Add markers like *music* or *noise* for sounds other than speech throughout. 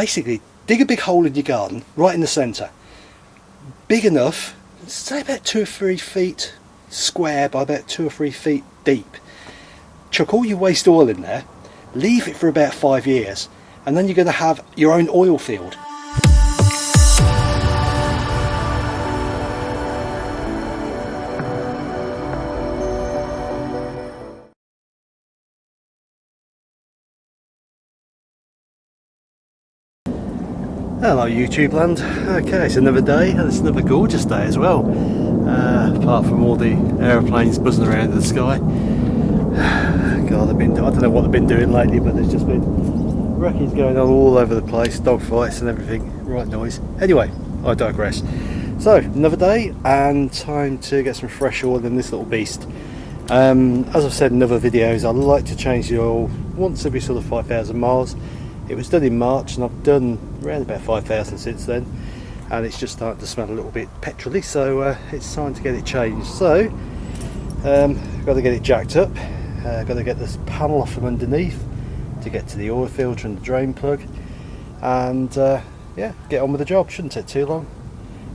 basically dig a big hole in your garden right in the centre. Big enough say about two or three feet square by about two or three feet deep. Chuck all your waste oil in there leave it for about five years and then you're going to have your own oil field Hello YouTube land. Okay, it's another day and it's another gorgeous day as well. Uh, apart from all the aeroplanes buzzing around in the sky. *sighs* God, they've been, I don't know what they've been doing lately, but there's just been wreckage going on all over the place, dog fights and everything, right noise. Anyway, I digress. So, another day and time to get some fresh oil in this little beast. Um, as I've said in other videos, I like to change the oil once every sort of 5,000 miles it was done in March and I've done around about 5,000 since then and it's just starting to smell a little bit petroly so uh, it's time to get it changed. So um, got to get it jacked up uh, got to get this panel off from underneath to get to the oil filter and the drain plug and uh, yeah get on with the job. Shouldn't take too long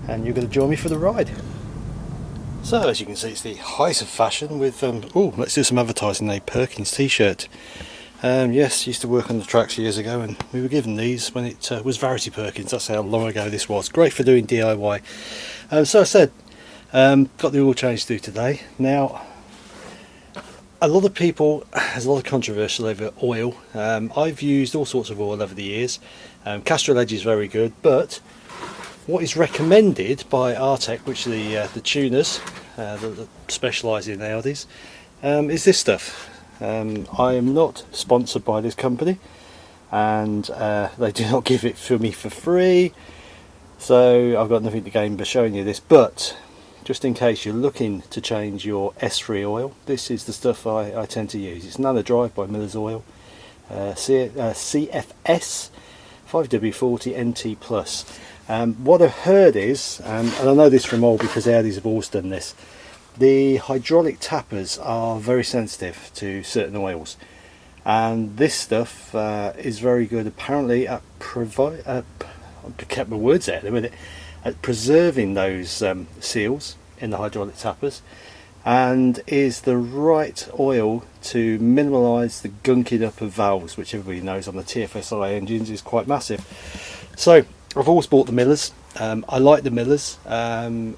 and you're going to join me for the ride. So as you can see it's the height of fashion with um, oh let's do some advertising a Perkins t-shirt um, yes, used to work on the tracks years ago and we were given these when it uh, was Varity Perkins, that's how long ago this was. Great for doing DIY. Um, so I said, um, got the oil change do today. Now, a lot of people, there's a lot of controversy over oil. Um, I've used all sorts of oil over the years. Um, Castrol Edge is very good, but what is recommended by Artec, which are the, uh, the tuners uh, that, that specialise in Audis, um, is this stuff. Um, I am not sponsored by this company and uh, they do *laughs* not give it for me for free. So I've got nothing to gain by showing you this but just in case you're looking to change your S3 oil this is the stuff I, I tend to use. It's Nanodrive by Miller's Oil. Uh, C, uh, CFS 5W40 NT Plus. Um, what I've heard is um, and I know this from all because Audis have always done this the hydraulic tappets are very sensitive to certain oils. And this stuff uh, is very good apparently at provide uh, I kept my words out a minute at preserving those um, seals in the hydraulic tappets and is the right oil to minimise the gunking up of valves which everybody knows on the TFSI engines is quite massive. So I've always bought the Millers. Um, I like the Millers. Um,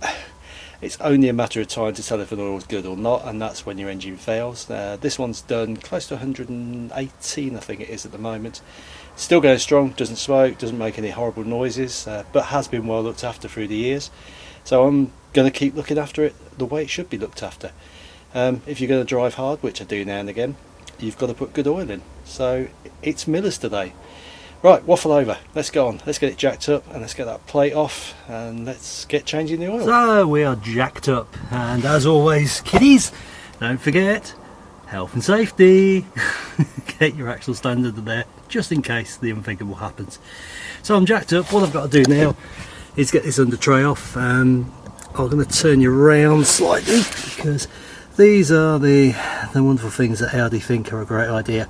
it's only a matter of time to tell if an oil is good or not and that's when your engine fails. Uh, this one's done close to 118 I think it is at the moment. Still going strong doesn't smoke doesn't make any horrible noises uh, but has been well looked after through the years. So I'm going to keep looking after it the way it should be looked after. Um, if you're going to drive hard which I do now and again you've got to put good oil in. So it's Miller's today Right, waffle over. Let's go on. Let's get it jacked up and let's get that plate off and let's get changing the oil. So we are jacked up and as always, kiddies, don't forget health and safety. *laughs* get your axle standard there just in case the unthinkable happens. So I'm jacked up. What I've got to do now is get this under tray off. Um, I'm going to turn you around slightly because these are the, the wonderful things that Audi think are a great idea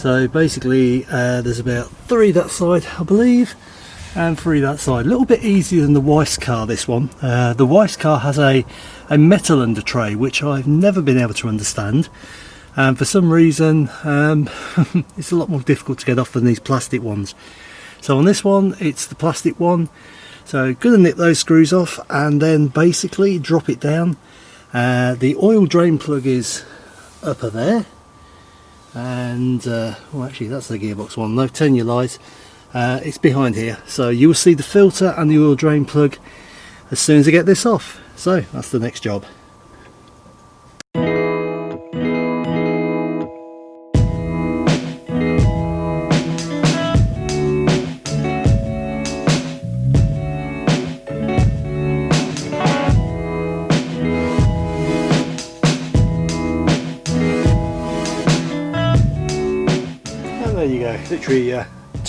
so basically uh, there's about three that side I believe and three that side. A little bit easier than the Weiss car this one. Uh, the Weiss car has a a metal under tray which I've never been able to understand. And for some reason um, *laughs* it's a lot more difficult to get off than these plastic ones. So on this one it's the plastic one. So gonna nip those screws off and then basically drop it down. Uh, the oil drain plug is upper there and uh, well actually that's the gearbox one no telling you lies uh, it's behind here. So you will see the filter and the oil drain plug as soon as I get this off. So that's the next job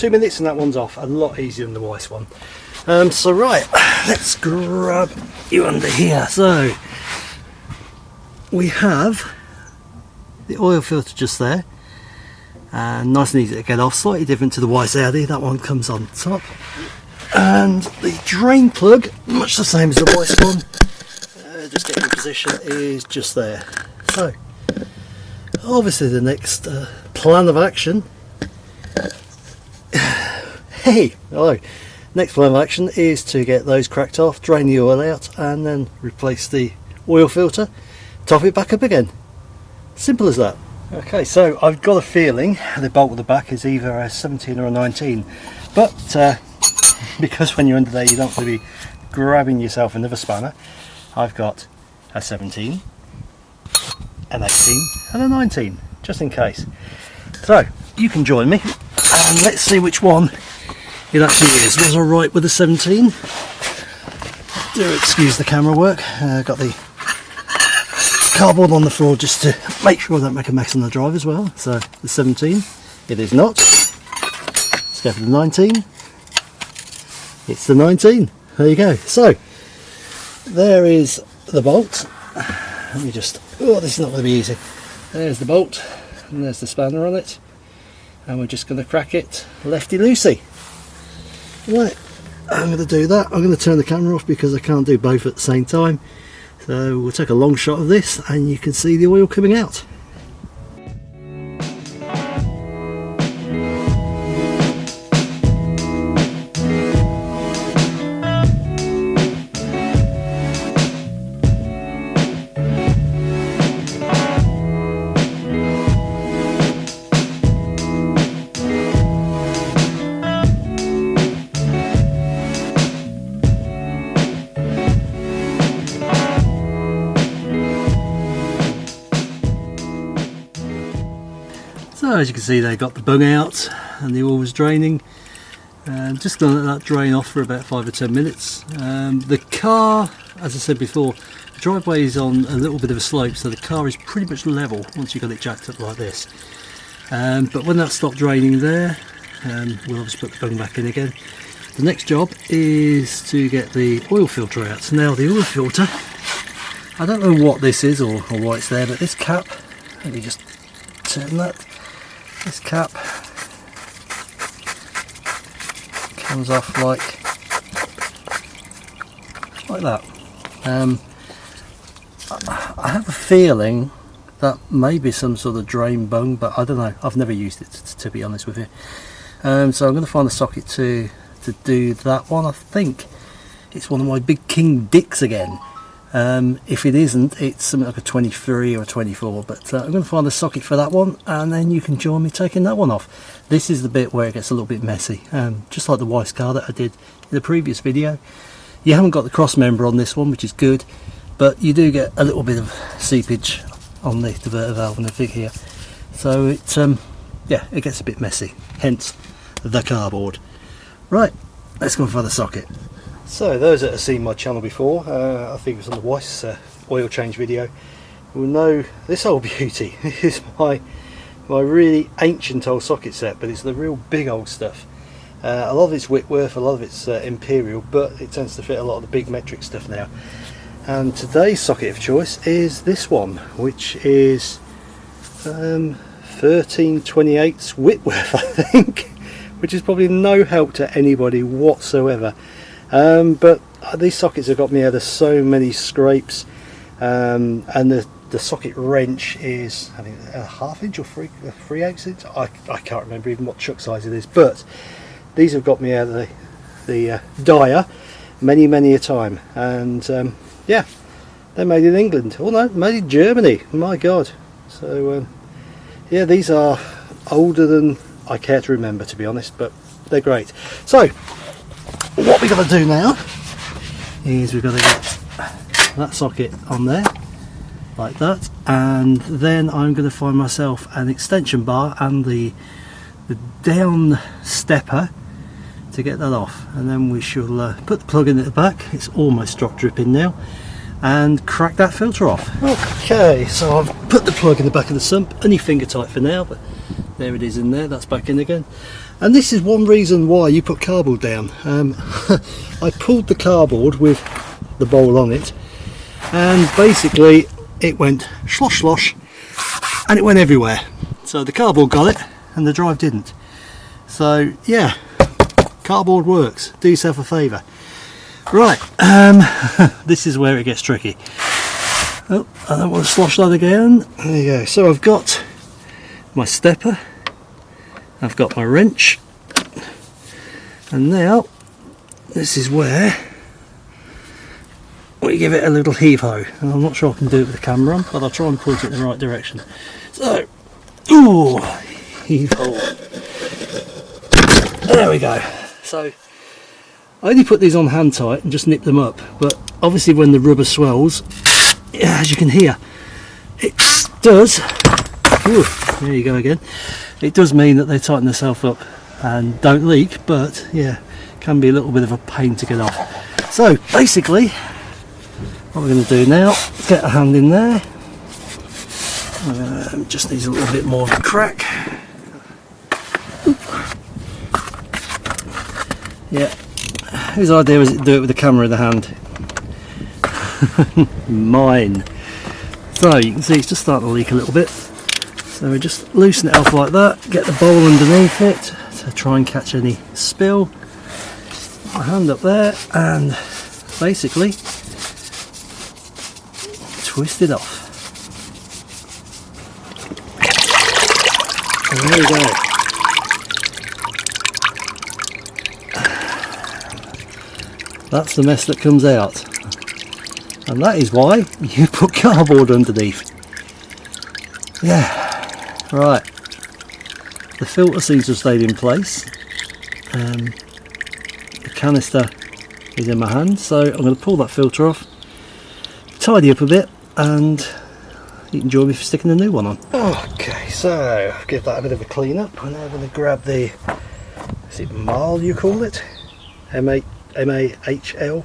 two minutes and that one's off. A lot easier than the Weiss one. Um, so right *sighs* let's grab you under here. So we have the oil filter just there. And nice and easy to get off. Slightly different to the Weiss Audi. That one comes on top. And the drain plug much the same as the Weiss one. Uh, just getting in position is just there. So obviously the next uh, plan of action hey hello. Next plan of action is to get those cracked off drain the oil out and then replace the oil filter. Top it back up again. Simple as that. Okay so I've got a feeling the bolt at the back is either a 17 or a 19 but uh, *laughs* because when you're under there you don't want to be grabbing yourself another spanner. I've got a 17 an 18 and a 19 just in case. So you can join me and let's see which one it actually is. Was I right with the 17 do excuse the camera work. Uh, got the cardboard on the floor just to make sure I don't make a mess on the drive as well. So the 17 it is not. Let's go for the 19 it's the 19 there you go. So there is the bolt. Let me just oh this is not going to be easy. There's the bolt and there's the spanner on it. And we're just going to crack it lefty loosey right I'm going to do that. I'm going to turn the camera off because I can't do both at the same time. So we'll take a long shot of this and you can see the oil coming out So as you can see they got the bung out and the oil was draining. Um, just going to let that drain off for about 5 or 10 minutes. Um, the car, as I said before, the driveway is on a little bit of a slope so the car is pretty much level once you've got it jacked up like this. Um, but when that stopped draining there, um, we'll obviously put the bung back in again. The next job is to get the oil filter out. So Now the oil filter, I don't know what this is or, or why it's there, but this cap, let me just turn that this cap. Comes off like like that. Um, I have a feeling that may be some sort of drain bung but I don't know. I've never used it to, to be honest with you. Um, so I'm going to find a socket to to do that one. I think it's one of my big King Dicks again um, if it isn't, it's something like a 23 or a 24, but uh, I'm going to find a socket for that one and then you can join me taking that one off. This is the bit where it gets a little bit messy, um, just like the Weiss car that I did in the previous video. You haven't got the cross member on this one, which is good, but you do get a little bit of seepage on the diverter valve and the fig here. So it, um, yeah, it gets a bit messy, hence the cardboard. Right, let's go for the socket. So those that have seen my channel before, uh, I think it was on the Weiss uh, oil change video, will know this old *laughs* beauty. This is my my really ancient old socket set, but it's the real big old stuff. Uh, a lot of it's Whitworth, a lot of it's uh, Imperial, but it tends to fit a lot of the big metric stuff now. And today's socket of choice is this one, which is um, 1328 Whitworth, *laughs* I think, which is probably no help to anybody whatsoever um, but these sockets have got me out of so many scrapes. Um, and the, the socket wrench is I think a half inch or three, three eighths inch? I, I can't remember even what chuck size it is but these have got me out of the, the uh, dyer many many a time. And um, yeah they're made in England. Oh no made in Germany. My god. So um, yeah these are older than I care to remember to be honest but they're great. So what we've got to do now is we've got to get that socket on there like that and then I'm going to find myself an extension bar and the the down stepper to get that off. And then we shall uh, put the plug in at the back. It's almost drop dripping now. And crack that filter off. Okay so I've put the plug in the back of the sump. Only finger tight for now but there it is in there. That's back in again and this is one reason why you put cardboard down um, *laughs* I pulled the cardboard with the bowl on it and basically it went slosh slosh and it went everywhere so the cardboard got it and the drive didn't. So yeah, cardboard works. Do yourself a favour. Right, um, *laughs* this is where it gets tricky. Oh, I don't want to slosh that again. There you go. So I've got my stepper, I've got my wrench, and now this is where we give it a little heave ho. And I'm not sure I can do it with the camera on, but I'll try and point it in the right direction. So, ooh, heave ho. There we go. So I only put these on hand tight and just nip them up, but obviously when the rubber swells, as you can hear, it does, ooh, there you go again, it does mean that they tighten themselves up and don't leak, but yeah, can be a little bit of a pain to get off. So basically, what we're going to do now, get a hand in there, um, just needs a little bit more of a crack. Yeah, whose idea was it to do it with the camera in the hand? *laughs* Mine. So you can see it's just starting to leak a little bit. So we just loosen it off like that, get the bowl underneath it to try and catch any spill. My hand up there and basically twist it off. And there we go. That's the mess that comes out. And that is why you put cardboard underneath. Yeah, right. The filter seems to have stayed in place. Um, the canister is in my hand, so I'm going to pull that filter off, tidy up a bit, and you can join me for sticking the new one on. Okay, so give that a bit of a clean up. and I'm going to grab the, is it Marl you call it? M8 M-A-H-L,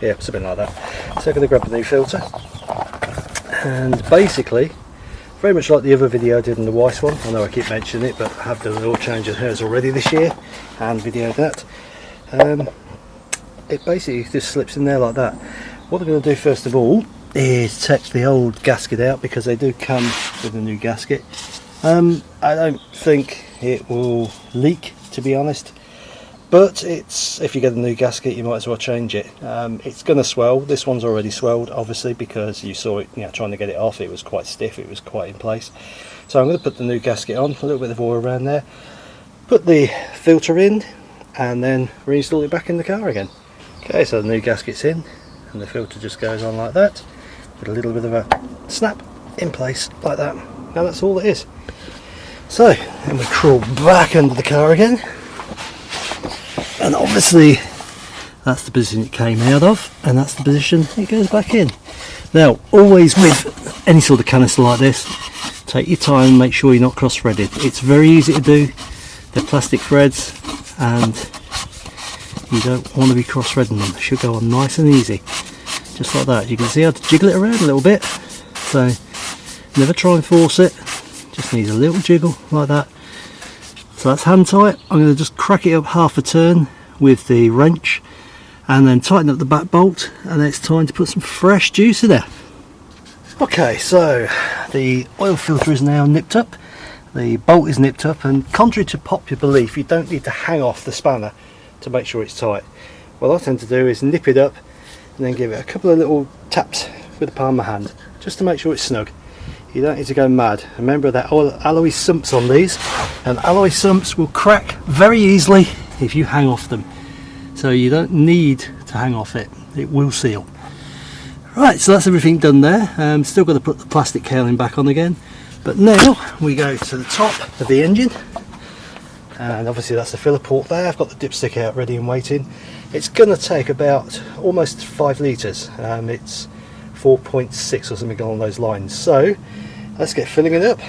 yeah, something like that. So I'm going to grab the new filter. And basically, very much like the other video I did in the Weiss one, I know I keep mentioning it, but I have done an oil change of hers already this year, and videoed that. Um, it basically just slips in there like that. What I'm going to do first of all is take the old gasket out because they do come with a new gasket. Um, I don't think it will leak to be honest but it's if you get a new gasket you might as well change it. Um, it's going to swell. This one's already swelled obviously because you saw it you know trying to get it off. It was quite stiff. It was quite in place. So I'm to put the new gasket on a little bit of oil around there put the filter in and then reinstall it back in the car again. Okay so the new gasket's in and the filter just goes on like that with a little bit of a snap in place like that. Now that's all it is. So then we crawl back under the car again and obviously that's the position it came out of and that's the position it goes back in. Now always with any sort of canister like this take your time and make sure you're not cross threaded it's very easy to do. They're plastic threads and you don't want to be cross threading them should go on nice and easy. Just like that. You can see how to jiggle it around a little bit. So never try and force it. Just needs a little jiggle like that so that's hand tight. I'm going to just crack it up half a turn with the wrench and then tighten up the back bolt and then it's time to put some fresh juice in there. Okay, so the oil filter is now nipped up, the bolt is nipped up and contrary to popular belief you don't need to hang off the spanner to make sure it's tight. What I tend to do is nip it up and then give it a couple of little taps with the palm of my hand just to make sure it's snug you don't need to go mad. Remember that alloy sumps on these and alloy sumps will crack very easily if you hang off them. So you don't need to hang off it, it will seal. Right, so that's everything done there. Um, still got to put the plastic cowling back on again. But now we go to the top of the engine and obviously that's the filler port there. I've got the dipstick out ready and waiting. It's going to take about almost 5 litres. Um, it's 4.6 or something along those lines. So let's get filling it up.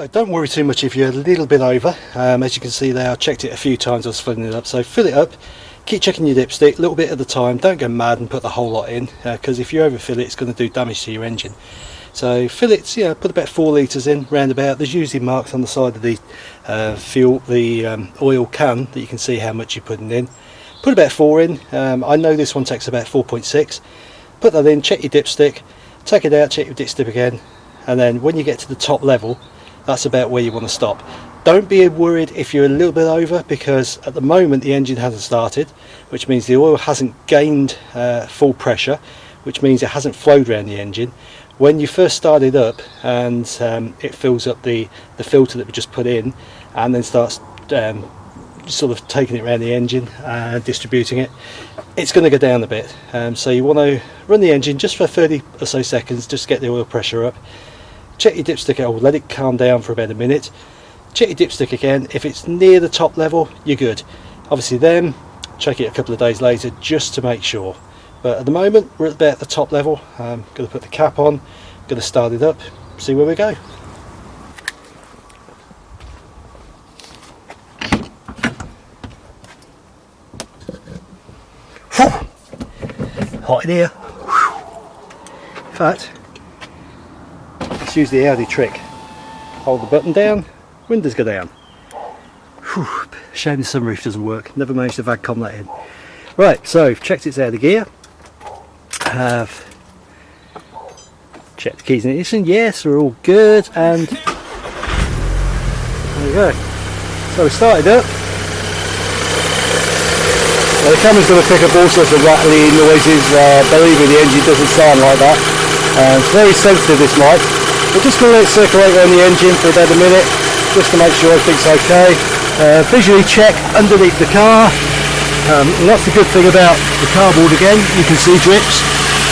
So don't worry too much if you're a little bit over. Um, as you can see there, I checked it a few times. I was filling it up. So fill it up. Keep checking your dipstick, a little bit at a time. Don't go mad and put the whole lot in, because uh, if you overfill it, it's going to do damage to your engine. So fill it, know, put about four litres in, round about. There's usually marks on the side of the uh, fuel, the um, oil can that you can see how much you're putting in. Put about four in. Um, I know this one takes about 4.6. Put that in, check your dipstick, take it out, check your dipstick again, and then when you get to the top level, that's about where you want to stop. Don't be worried if you're a little bit over because at the moment the engine hasn't started, which means the oil hasn't gained uh, full pressure, which means it hasn't flowed around the engine. When you first start it up and um, it fills up the the filter that we just put in and then starts um, sort of taking it around the engine and distributing it it's going to go down a bit. Um, so you want to run the engine just for 30 or so seconds just to get the oil pressure up check your dipstick out let it calm down for about a minute. Check your dipstick again if it's near the top level you're good. Obviously then check it a couple of days later just to make sure. But at the moment we're at about the top level. Um, I'm going to put the cap on going to start it up see where we go. Hot in here. In fact let's use the Audi trick. Hold the button down windows go down. Whew. shame the sunroof doesn't work. Never managed to VAGCOM that in. Right so I've checked it's out of gear. Have checked the keys in ignition. Yes they're all good and there we go. So we started up. The camera's going to pick up all sorts of rattly noises uh, believe me the engine doesn't sound like that. Um, it's very sensitive this mic we're just going to let it circulate around the engine for about a minute just to make sure everything's okay uh, visually check underneath the car um, that's the good thing about the cardboard again you can see drips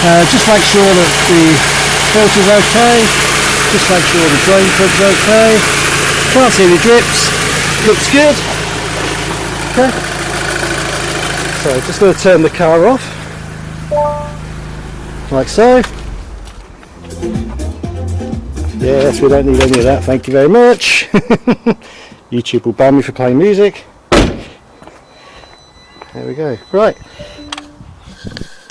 uh, just make sure that the filter's okay. Just make sure the drain plug's okay. Can't see any drips. Looks good. Okay. So just going to turn the car off. Like so. Yes, we don't need any of that. Thank you very much. *laughs* YouTube will ban me for playing music. There we go. Right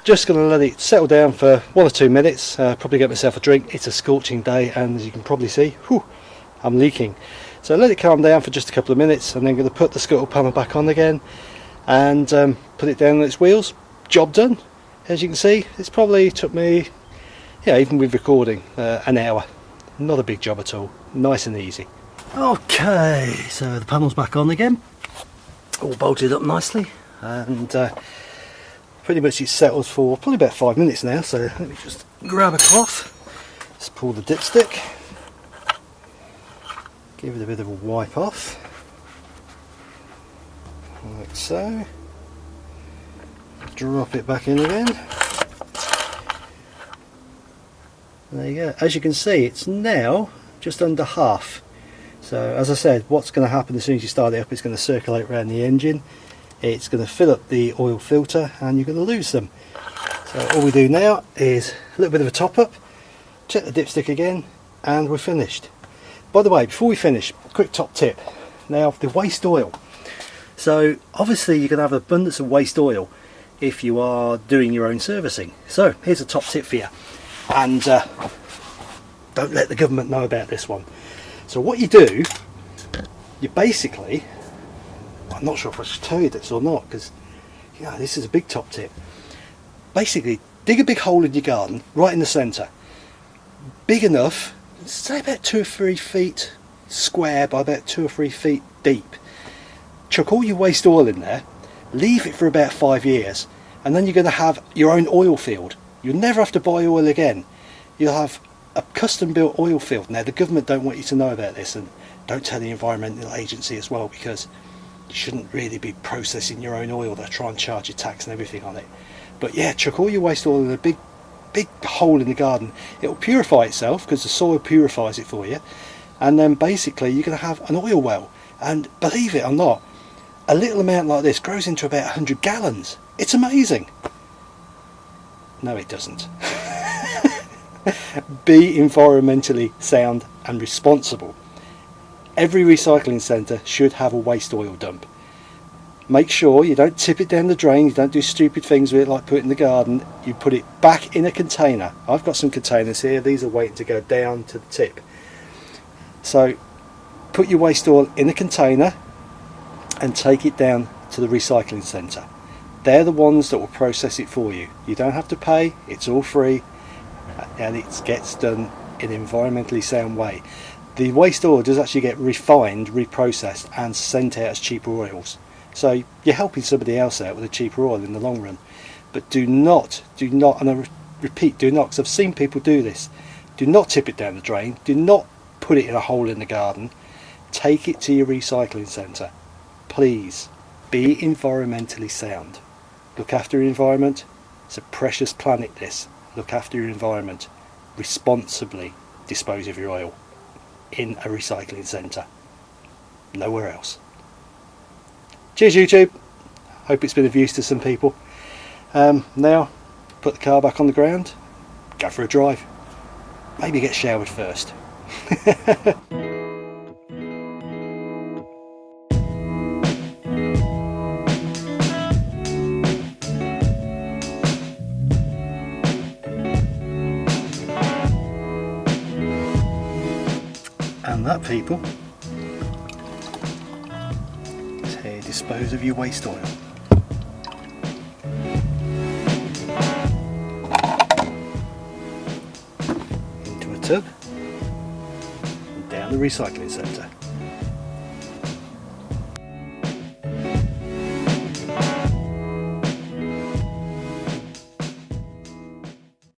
just going to let it settle down for one or two minutes uh, probably get myself a drink it's a scorching day and as you can probably see whew, I'm leaking so let it calm down for just a couple of minutes and then going to put the scuttle panel back on again and um, put it down on its wheels job done as you can see it's probably took me yeah even with recording uh, an hour not a big job at all. Nice and easy. Okay so the panel's back on again. All bolted up nicely and uh, pretty much it's settled for probably about five minutes now so let me just grab a cloth. Just pull the dipstick. Give it a bit of a wipe off. Like so. Drop it back in again there you go. As you can see it's now just under half. So as I said what's going to happen as soon as you start it up it's going to circulate around the engine. It's going to fill up the oil filter and you're going to lose them. So all we do now is a little bit of a top up check the dipstick again and we're finished. By the way before we finish quick top tip. Now the waste oil. So obviously you're going to have abundance of waste oil if you are doing your own servicing. So here's a top tip for you and uh, don't let the government know about this one. So what you do you basically I'm not sure if I should tell you this or not because yeah this is a big top tip. Basically dig a big hole in your garden right in the centre. Big enough say about two or three feet square by about two or three feet deep. Chuck all your waste oil in there leave it for about five years and then you're going to have your own oil field you'll never have to buy oil again you'll have a custom built oil field now the government don't want you to know about this and don't tell the environmental agency as well because you shouldn't really be processing your own oil. They'll try and charge you tax and everything on it. But yeah, chuck all your waste oil in a big, big hole in the garden. It'll purify itself because the soil purifies it for you. And then basically you're going to have an oil well. And believe it or not, a little amount like this grows into about 100 gallons. It's amazing. No, it doesn't. *laughs* be environmentally sound and responsible. every recycling centre should have a waste oil dump. Make sure you don't tip it down the drain, you don't do stupid things with it like put it in the garden, you put it back in a container. I've got some containers here, these are waiting to go down to the tip. So put your waste oil in a container and take it down to the recycling centre. They're the ones that will process it for you. You don't have to pay, it's all free and it gets done in an environmentally sound way. The waste oil does actually get refined, reprocessed and sent out as cheaper oils. So you're helping somebody else out with a cheaper oil in the long run. But do not, do not, and I repeat, do not, because I've seen people do this. Do not tip it down the drain. Do not put it in a hole in the garden. Take it to your recycling centre. Please, be environmentally sound. Look after your environment. It's a precious planet this. Look after your environment. Responsibly dispose of your oil in a recycling centre. Nowhere else. Cheers YouTube. Hope it's been of use to some people. Um, now, put the car back on the ground, go for a drive. Maybe get showered first. *laughs* people dispose of your waste oil. Into a tub and down the recycling centre.